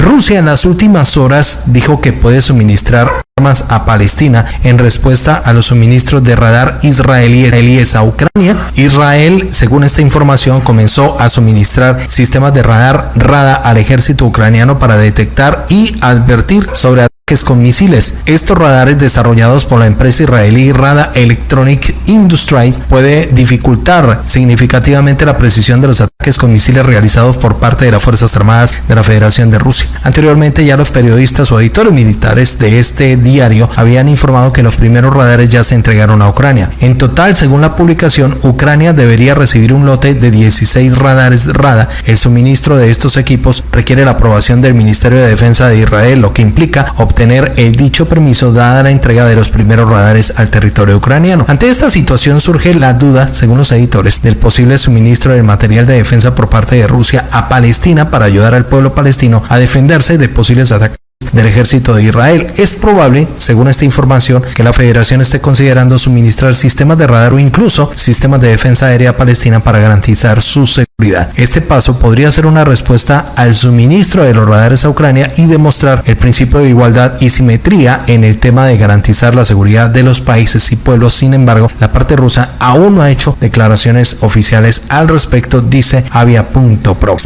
Rusia en las últimas horas dijo que puede suministrar armas a Palestina en respuesta a los suministros de radar israelíes a Ucrania. Israel, según esta información, comenzó a suministrar sistemas de radar RADA al ejército ucraniano para detectar y advertir sobre con misiles. Estos radares desarrollados por la empresa israelí Rada Electronic Industries puede dificultar significativamente la precisión de los ataques con misiles realizados por parte de las Fuerzas Armadas de la Federación de Rusia. Anteriormente ya los periodistas o editores militares de este diario habían informado que los primeros radares ya se entregaron a Ucrania. En total, según la publicación, Ucrania debería recibir un lote de 16 radares RADA. El suministro de estos equipos requiere la aprobación del Ministerio de Defensa de Israel, lo que implica obtener tener el dicho permiso dada la entrega de los primeros radares al territorio ucraniano. Ante esta situación surge la duda, según los editores, del posible suministro de material de defensa por parte de Rusia a Palestina para ayudar al pueblo palestino a defenderse de posibles ataques del ejército de Israel. Es probable, según esta información, que la federación esté considerando suministrar sistemas de radar o incluso sistemas de defensa aérea palestina para garantizar su seguridad. Este paso podría ser una respuesta al suministro de los radares a Ucrania y demostrar el principio de igualdad y simetría en el tema de garantizar la seguridad de los países y pueblos. Sin embargo, la parte rusa aún no ha hecho declaraciones oficiales al respecto, dice Avia.pro.